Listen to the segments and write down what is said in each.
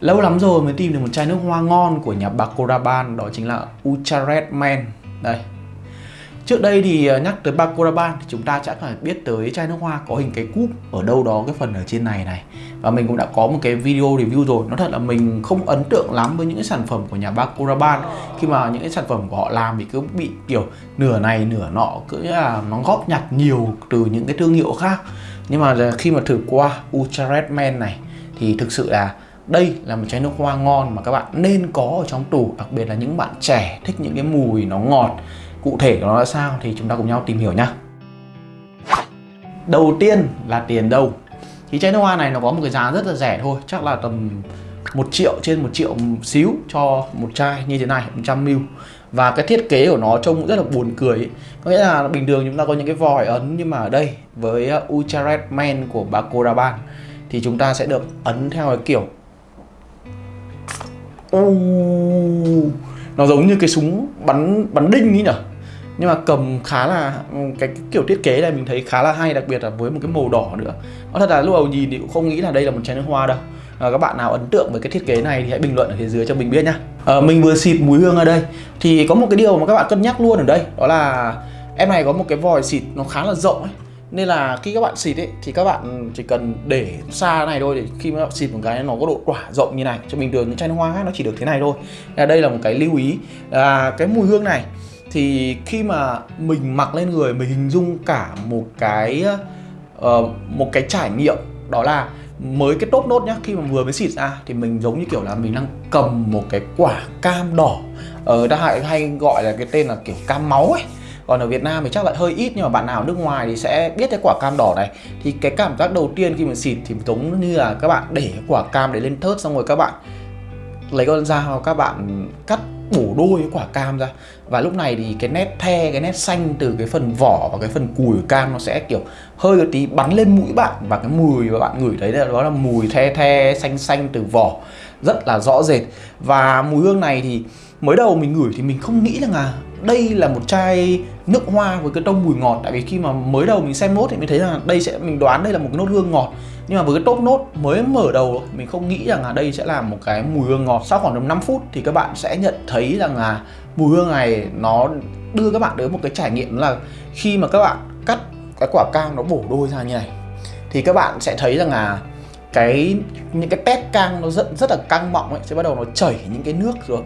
Lâu lắm rồi mới tìm được một chai nước hoa ngon của nhà Bacuraban Đó chính là Ultra Red Man Đây. Trước đây thì à, nhắc tới Bacuraban thì chúng ta chắc phải biết tới chai nước hoa có hình cái cúp ở đâu đó cái phần ở trên này này. Và mình cũng đã có một cái video review rồi. Nó thật là mình không ấn tượng lắm với những cái sản phẩm của nhà Bacuraban Khi mà những cái sản phẩm của họ làm thì cứ bị kiểu nửa này nửa nọ Cứ là nó góp nhặt nhiều từ những cái thương hiệu khác. Nhưng mà khi mà thử qua Ultra Red Man này thì thực sự là đây là một chai nước hoa ngon mà các bạn nên có ở trong tủ, Đặc biệt là những bạn trẻ thích những cái mùi nó ngọt. Cụ thể nó là sao thì chúng ta cùng nhau tìm hiểu nhá. Đầu tiên là tiền đâu Thì chai nước hoa này nó có một cái giá rất là rẻ thôi, Chắc là tầm một triệu trên một triệu xíu cho một chai như thế này 100ml và cái thiết kế của nó trông cũng rất là buồn cười ấy. có nghĩa là bình thường chúng ta có những cái vòi ấn nhưng mà ở đây với uh, Ultra Red Man của Bacuraban thì chúng ta sẽ được ấn theo cái kiểu u nó giống như cái súng bắn bắn đinh ấy nhở? Nhưng mà cầm khá là cái, cái kiểu thiết kế này mình thấy khá là hay đặc biệt là với một cái màu đỏ nữa. Nó thật là lúc đầu nhìn thì cũng không nghĩ là đây là một chai nước hoa đâu. À, các bạn nào ấn tượng với cái thiết kế này thì hãy bình luận ở phía dưới cho mình biết nhá. À, mình vừa xịt mùi hương ở đây thì có một cái điều mà các bạn cân nhắc luôn ở đây đó là em này có một cái vòi xịt nó khá là rộng ấy nên là khi các bạn xịt ấy thì các bạn chỉ cần để xa này thôi để khi mà các bạn xịt một cái nó có độ tỏa rộng như này cho bình thường những chai nước hoa khác nó chỉ được thế này thôi. Là đây là một cái lưu ý. Là cái mùi hương này thì khi mà mình mặc lên người mình hình dung cả một cái uh, một cái trải nghiệm đó là mới cái top nốt nhá khi mà vừa mới xịt ra thì mình giống như kiểu là mình đang cầm một cái quả cam đỏ. Ở ờ, hay, hay gọi là cái tên là kiểu cam máu ấy còn ở Việt Nam thì chắc lại hơi ít, nhưng mà bạn nào ở nước ngoài thì sẽ biết cái quả cam đỏ này. Thì cái cảm giác đầu tiên khi mà xịt thì giống như là các bạn để quả cam đấy lên thớt, xong rồi các bạn lấy con dao, các bạn cắt bổ đôi cái quả cam ra. Và lúc này thì cái nét the, cái nét xanh từ cái phần vỏ và cái phần cùi của cam nó sẽ kiểu hơi một tí bắn lên mũi bạn. Và cái mùi mà bạn ngửi thấy đó là mùi the the, xanh xanh từ vỏ. Rất là rõ rệt. Và mùi hương này thì mới đầu mình ngửi thì mình không nghĩ rằng là đây là một chai nước hoa với cái tông mùi ngọt. Tại vì khi mà mới đầu mình xem nốt thì mình thấy là đây sẽ, mình đoán đây là một cái nốt hương ngọt. Nhưng mà với cái top nốt mới mở đầu mình không nghĩ rằng là đây sẽ là một cái mùi hương ngọt. Sau khoảng tầm 5 phút thì các bạn sẽ nhận thấy rằng là mùi hương này nó đưa các bạn đến một cái trải nghiệm là khi mà các bạn cắt cái quả cam nó bổ đôi ra như này, thì các bạn sẽ thấy rằng là cái, những cái tép cam nó rất rất là căng mọng ấy, sẽ bắt đầu nó chảy những cái nước rồi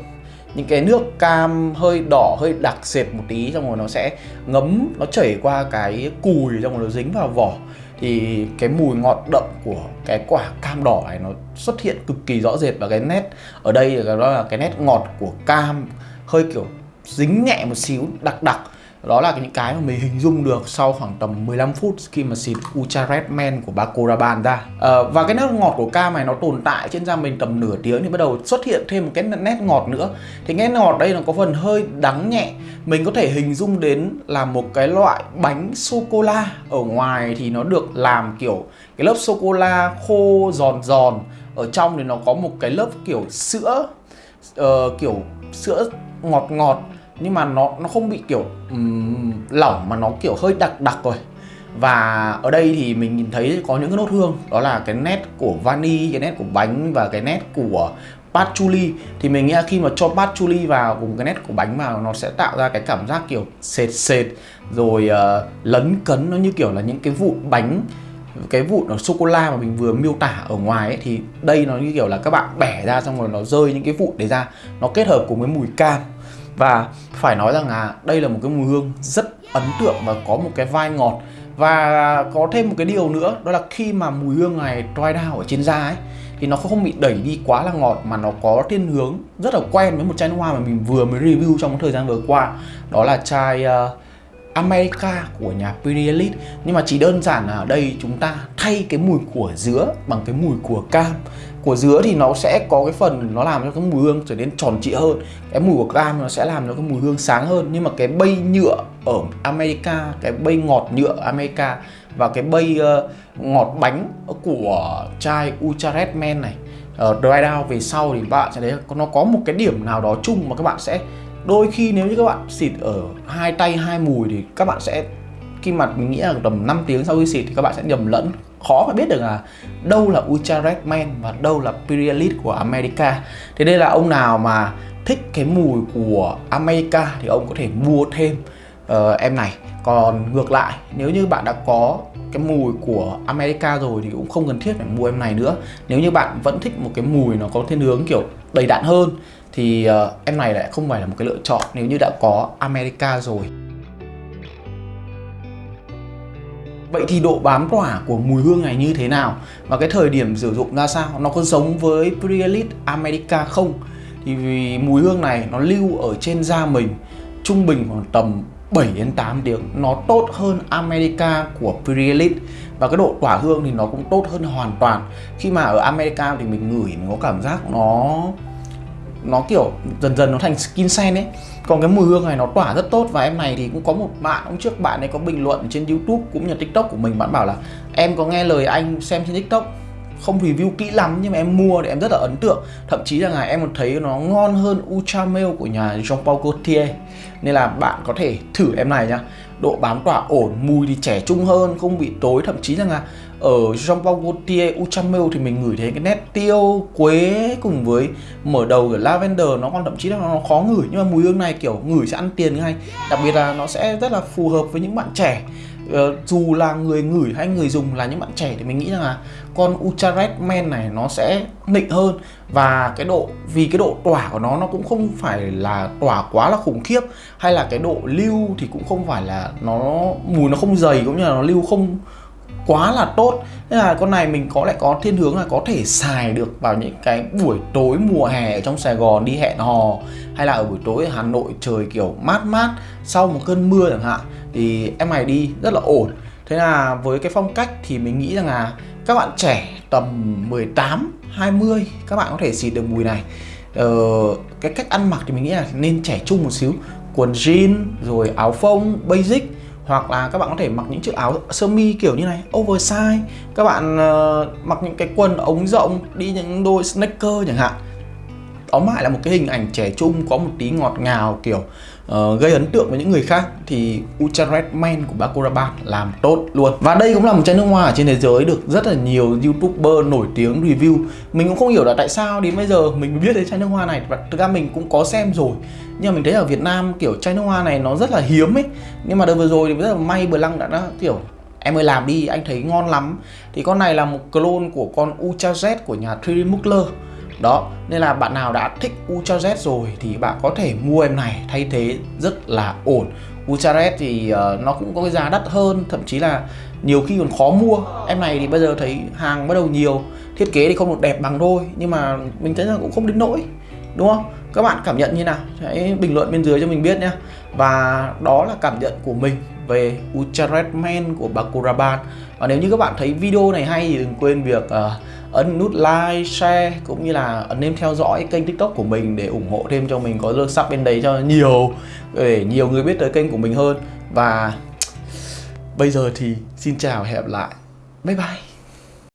những cái nước cam hơi đỏ, hơi đặc sệt một tí, xong rồi nó sẽ ngấm, nó chảy qua cái cùi, xong rồi nó dính vào vỏ. Thì cái mùi ngọt đậm của cái quả cam đỏ này nó xuất hiện cực kỳ rõ rệt và cái nét ở đây đó là cái nét ngọt của cam, hơi kiểu dính nhẹ một xíu, đặc đặc đó là những cái mà mình hình dung được sau khoảng tầm 15 phút khi mà xịt Ultra Red Man của Bacuraban ra. À, và cái nét ngọt của cam này nó tồn tại trên da mình tầm nửa tiếng thì bắt đầu xuất hiện thêm một cái nét ngọt nữa. Thì nét ngọt đây nó có phần hơi đắng nhẹ. Mình có thể hình dung đến là một cái loại bánh sô-cô-la. Ở ngoài thì nó được làm kiểu cái lớp sô-cô-la khô giòn giòn. Ở trong thì nó có một cái lớp kiểu sữa uh, kiểu sữa ngọt ngọt nhưng mà nó nó không bị kiểu um, lỏng mà nó kiểu hơi đặc đặc rồi. Và ở đây thì mình nhìn thấy có những cái nốt hương. Đó là cái nét của vani cái nét của bánh và cái nét của patchouli. Thì mình nghĩ là khi mà cho patchouli vào cùng cái nét của bánh vào nó sẽ tạo ra cái cảm giác kiểu sệt sệt rồi uh, lấn cấn. Nó như kiểu là những cái vụn bánh cái vụn ở sô cô la mà mình vừa miêu tả ở ngoài ấy, thì đây nó như kiểu là các bạn bẻ ra xong rồi nó rơi những cái vụn đấy ra. Nó kết hợp cùng với mùi cam và phải nói rằng là đây là một cái mùi hương rất ấn tượng và có một cái vai ngọt. Và có thêm một cái điều nữa đó là khi mà mùi hương này dry down ở trên da ấy thì nó không bị đẩy đi quá là ngọt mà nó có thiên hướng rất là quen với một chai nước hoa mà mình vừa mới review trong thời gian vừa qua. Đó là chai uh, America của nhà Pirielite nhưng mà chỉ đơn giản là ở đây chúng ta thay cái mùi của dứa bằng cái mùi của cam của dứa thì nó sẽ có cái phần nó làm cho cái mùi hương trở nên tròn trịa hơn. Cái mùi của cam nó sẽ làm cho cái mùi hương sáng hơn. Nhưng mà cái bay nhựa ở America cái bay ngọt nhựa America và cái bay uh, ngọt bánh của chai Ultra Red Man này ở uh, dry down về sau thì bạn sẽ thấy nó có một cái điểm nào đó chung mà các bạn sẽ đôi khi nếu như các bạn xịt ở hai tay hai mùi thì các bạn sẽ khi mà mình nghĩ là tầm 5 tiếng sau khi xịt thì các bạn sẽ nhầm lẫn khó mà biết được là đâu là Ultra Man và đâu là Imperialist của America. Thế đây là ông nào mà thích cái mùi của America thì ông có thể mua thêm uh, em này. Còn ngược lại nếu như bạn đã có cái mùi của America rồi thì cũng không cần thiết phải mua em này nữa. Nếu như bạn vẫn thích một cái mùi nó có thiên hướng kiểu đầy đặn hơn thì uh, em này lại không phải là một cái lựa chọn nếu như đã có America rồi. Vậy thì độ bám tỏa của mùi hương này như thế nào? Và cái thời điểm sử dụng ra sao? Nó có giống với Prialit America không? Thì vì mùi hương này nó lưu ở trên da mình, trung bình khoảng tầm 7 đến 8 tiếng nó tốt hơn America của Prialit và cái độ tỏa hương thì nó cũng tốt hơn hoàn toàn khi mà ở America thì mình ngửi mình có cảm giác nó nó kiểu dần dần nó thành skin sen ấy. Còn cái mùi hương này nó tỏa rất tốt và em này thì cũng có một bạn hôm trước bạn ấy có bình luận trên youtube cũng như tiktok của mình, bạn bảo là em có nghe lời anh xem trên tiktok, không review kỹ lắm nhưng mà em mua thì em rất là ấn tượng. Thậm chí là ngày em còn thấy nó ngon hơn Ultra Mail của nhà Jean Paul Gaultier. Nên là bạn có thể thử em này nhá độ bám tỏa ổn, mùi thì trẻ trung hơn, không bị tối, thậm chí rằng là ở Jean Paul Gaultier Ultra thì mình ngửi thấy cái nét tiêu quế cùng với mở đầu của lavender, nó còn thậm chí là nó khó ngửi, nhưng mà mùi hương này kiểu ngửi sẽ ăn tiền ngay. Đặc biệt là nó sẽ rất là phù hợp với những bạn trẻ. Ờ, dù là người ngửi hay người dùng là những bạn trẻ thì mình nghĩ rằng là con Ultra Red này nó sẽ nịnh hơn và cái độ, vì cái độ tỏa của nó nó cũng không phải là tỏa quá là khủng khiếp, hay là cái độ lưu thì cũng không phải là nó mùi nó không dày cũng như là nó lưu không quá là tốt. Nên là con này mình có lại có thiên hướng là có thể xài được vào những cái buổi tối mùa hè ở trong Sài Gòn đi hẹn hò, hay là ở buổi tối ở Hà Nội trời kiểu mát mát sau một cơn mưa chẳng hạn, thì em này đi rất là ổn. Thế là với cái phong cách thì mình nghĩ rằng là các bạn trẻ tầm 18 20 các bạn có thể xịt được mùi này. Ờ, cái cách ăn mặc thì mình nghĩ là nên trẻ trung một xíu. Quần jean rồi áo phông basic. Hoặc là các bạn có thể mặc những chiếc áo sơ mi kiểu như này oversize. Các bạn uh, mặc những cái quần ống rộng đi những đôi sneaker chẳng hạn. Tóm lại là một cái hình ảnh trẻ trung có một tí ngọt ngào kiểu uh, gây ấn tượng với những người khác thì Ultra Red Man của Baccarat làm tốt luôn. Và đây cũng là một chai nước hoa ở trên thế giới được rất là nhiều youtuber nổi tiếng review. Mình cũng không hiểu là tại sao đến bây giờ mình biết đến chai nước hoa này. Và thực ra mình cũng có xem rồi. Nhưng mà mình thấy ở Việt Nam kiểu chai nước hoa này nó rất là hiếm ấy. Nhưng mà đợt vừa rồi thì rất là may Bờ Lăng đã, đã kiểu em ơi làm đi anh thấy ngon lắm. Thì con này là một clone của con Ultra Z của nhà 3D Muckler đó nên là bạn nào đã thích Ultra Z rồi thì bạn có thể mua em này thay thế rất là ổn. Ultra Z thì uh, nó cũng có cái giá đắt hơn thậm chí là nhiều khi còn khó mua. Em này thì bây giờ thấy hàng bắt đầu nhiều thiết kế thì không được đẹp bằng thôi nhưng mà mình thấy là cũng không đến nỗi đúng không? Các bạn cảm nhận như nào? Hãy bình luận bên dưới cho mình biết nhé và đó là cảm nhận của mình về Ultra Red Man của Bakuraban và nếu như các bạn thấy video này hay thì đừng quên việc uh, ấn nút like, share cũng như là ấn nêm theo dõi kênh tiktok của mình để ủng hộ thêm cho mình có lượt sắp bên đấy cho nhiều để nhiều người biết tới kênh của mình hơn. Và bây giờ thì xin chào hẹn gặp lại. Bye bye.